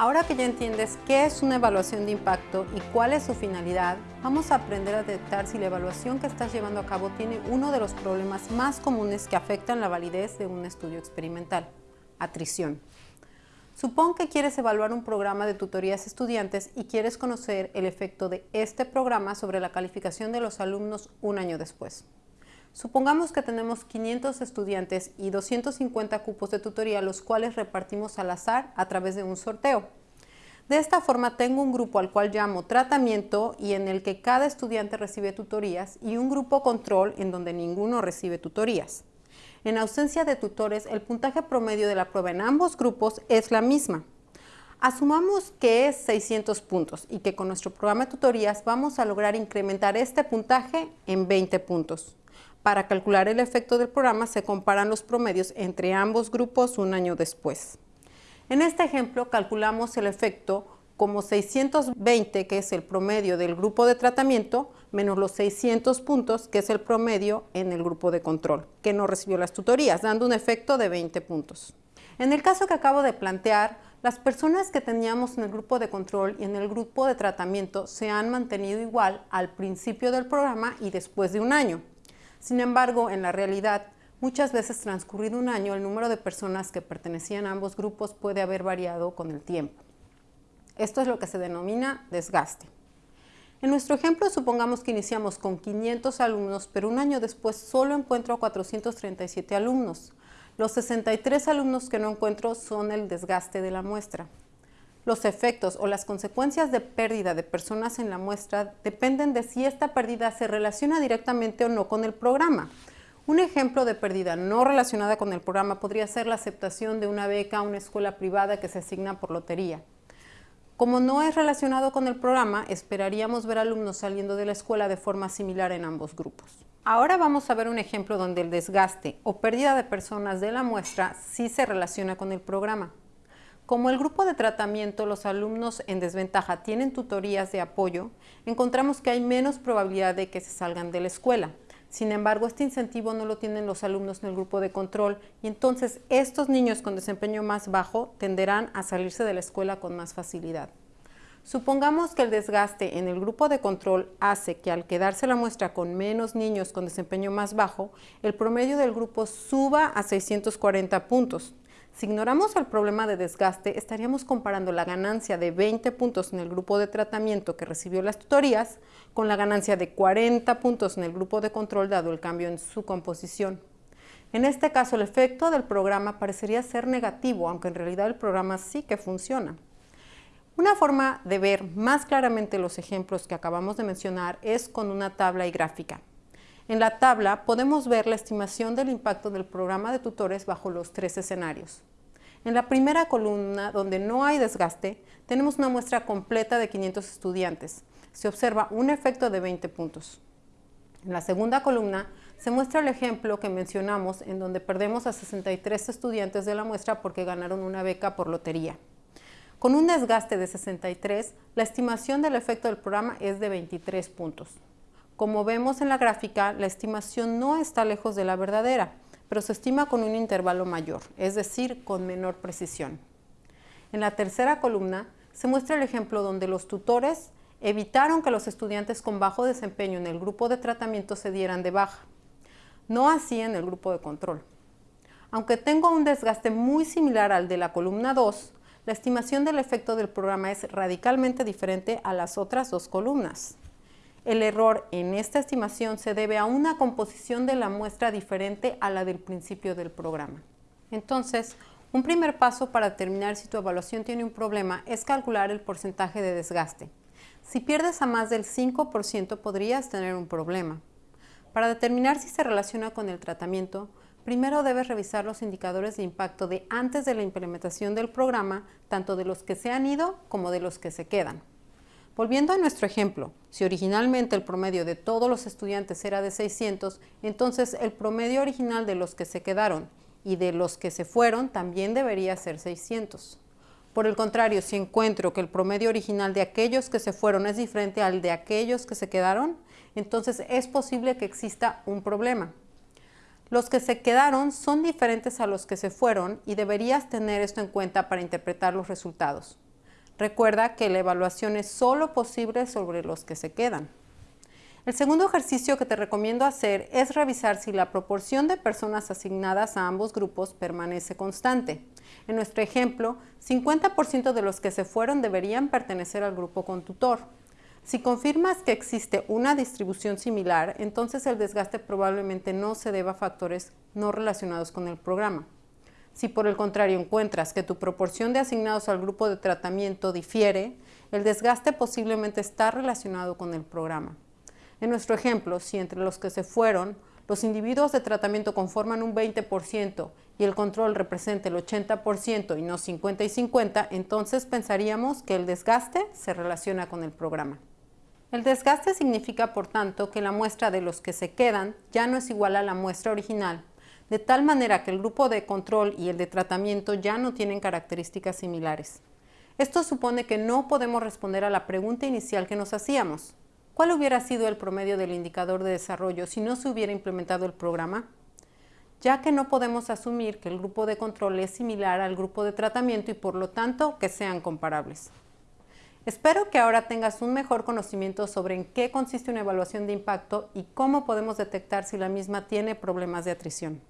Ahora que ya entiendes qué es una evaluación de impacto y cuál es su finalidad, vamos a aprender a detectar si la evaluación que estás llevando a cabo tiene uno de los problemas más comunes que afectan la validez de un estudio experimental, atrición. Supón que quieres evaluar un programa de tutorías estudiantes y quieres conocer el efecto de este programa sobre la calificación de los alumnos un año después. Supongamos que tenemos 500 estudiantes y 250 cupos de tutoría, los cuales repartimos al azar a través de un sorteo. De esta forma tengo un grupo al cual llamo tratamiento y en el que cada estudiante recibe tutorías y un grupo control en donde ninguno recibe tutorías. En ausencia de tutores, el puntaje promedio de la prueba en ambos grupos es la misma. Asumamos que es 600 puntos y que con nuestro programa de tutorías vamos a lograr incrementar este puntaje en 20 puntos. Para calcular el efecto del programa se comparan los promedios entre ambos grupos un año después. En este ejemplo calculamos el efecto como 620, que es el promedio del grupo de tratamiento, menos los 600 puntos, que es el promedio en el grupo de control, que no recibió las tutorías, dando un efecto de 20 puntos. En el caso que acabo de plantear, las personas que teníamos en el grupo de control y en el grupo de tratamiento se han mantenido igual al principio del programa y después de un año. Sin embargo, en la realidad, muchas veces transcurrido un año, el número de personas que pertenecían a ambos grupos puede haber variado con el tiempo. Esto es lo que se denomina desgaste. En nuestro ejemplo, supongamos que iniciamos con 500 alumnos, pero un año después solo encuentro a 437 alumnos. Los 63 alumnos que no encuentro son el desgaste de la muestra. Los efectos o las consecuencias de pérdida de personas en la muestra dependen de si esta pérdida se relaciona directamente o no con el programa. Un ejemplo de pérdida no relacionada con el programa podría ser la aceptación de una beca a una escuela privada que se asigna por lotería. Como no es relacionado con el programa, esperaríamos ver alumnos saliendo de la escuela de forma similar en ambos grupos. Ahora vamos a ver un ejemplo donde el desgaste o pérdida de personas de la muestra sí se relaciona con el programa. Como el grupo de tratamiento, los alumnos en desventaja tienen tutorías de apoyo, encontramos que hay menos probabilidad de que se salgan de la escuela. Sin embargo, este incentivo no lo tienen los alumnos en el grupo de control y entonces estos niños con desempeño más bajo tenderán a salirse de la escuela con más facilidad. Supongamos que el desgaste en el grupo de control hace que al quedarse la muestra con menos niños con desempeño más bajo, el promedio del grupo suba a 640 puntos. Si ignoramos el problema de desgaste, estaríamos comparando la ganancia de 20 puntos en el grupo de tratamiento que recibió las tutorías con la ganancia de 40 puntos en el grupo de control dado el cambio en su composición. En este caso, el efecto del programa parecería ser negativo, aunque en realidad el programa sí que funciona. Una forma de ver más claramente los ejemplos que acabamos de mencionar es con una tabla y gráfica. En la tabla podemos ver la estimación del impacto del programa de tutores bajo los tres escenarios. En la primera columna, donde no hay desgaste, tenemos una muestra completa de 500 estudiantes. Se observa un efecto de 20 puntos. En la segunda columna se muestra el ejemplo que mencionamos en donde perdemos a 63 estudiantes de la muestra porque ganaron una beca por lotería. Con un desgaste de 63, la estimación del efecto del programa es de 23 puntos. Como vemos en la gráfica, la estimación no está lejos de la verdadera, pero se estima con un intervalo mayor, es decir, con menor precisión. En la tercera columna se muestra el ejemplo donde los tutores evitaron que los estudiantes con bajo desempeño en el grupo de tratamiento se dieran de baja, no así en el grupo de control. Aunque tengo un desgaste muy similar al de la columna 2, la estimación del efecto del programa es radicalmente diferente a las otras dos columnas. El error en esta estimación se debe a una composición de la muestra diferente a la del principio del programa. Entonces, un primer paso para determinar si tu evaluación tiene un problema es calcular el porcentaje de desgaste. Si pierdes a más del 5% podrías tener un problema. Para determinar si se relaciona con el tratamiento, primero debes revisar los indicadores de impacto de antes de la implementación del programa, tanto de los que se han ido como de los que se quedan. Volviendo a nuestro ejemplo, si originalmente el promedio de todos los estudiantes era de 600, entonces el promedio original de los que se quedaron y de los que se fueron también debería ser 600. Por el contrario, si encuentro que el promedio original de aquellos que se fueron es diferente al de aquellos que se quedaron, entonces es posible que exista un problema. Los que se quedaron son diferentes a los que se fueron y deberías tener esto en cuenta para interpretar los resultados. Recuerda que la evaluación es solo posible sobre los que se quedan. El segundo ejercicio que te recomiendo hacer es revisar si la proporción de personas asignadas a ambos grupos permanece constante. En nuestro ejemplo, 50% de los que se fueron deberían pertenecer al grupo con tutor. Si confirmas que existe una distribución similar, entonces el desgaste probablemente no se deba a factores no relacionados con el programa. Si por el contrario encuentras que tu proporción de asignados al grupo de tratamiento difiere, el desgaste posiblemente está relacionado con el programa. En nuestro ejemplo, si entre los que se fueron, los individuos de tratamiento conforman un 20% y el control representa el 80% y no 50 y 50, entonces pensaríamos que el desgaste se relaciona con el programa. El desgaste significa, por tanto, que la muestra de los que se quedan ya no es igual a la muestra original, de tal manera que el grupo de control y el de tratamiento ya no tienen características similares. Esto supone que no podemos responder a la pregunta inicial que nos hacíamos. ¿Cuál hubiera sido el promedio del indicador de desarrollo si no se hubiera implementado el programa? Ya que no podemos asumir que el grupo de control es similar al grupo de tratamiento y por lo tanto que sean comparables. Espero que ahora tengas un mejor conocimiento sobre en qué consiste una evaluación de impacto y cómo podemos detectar si la misma tiene problemas de atrición.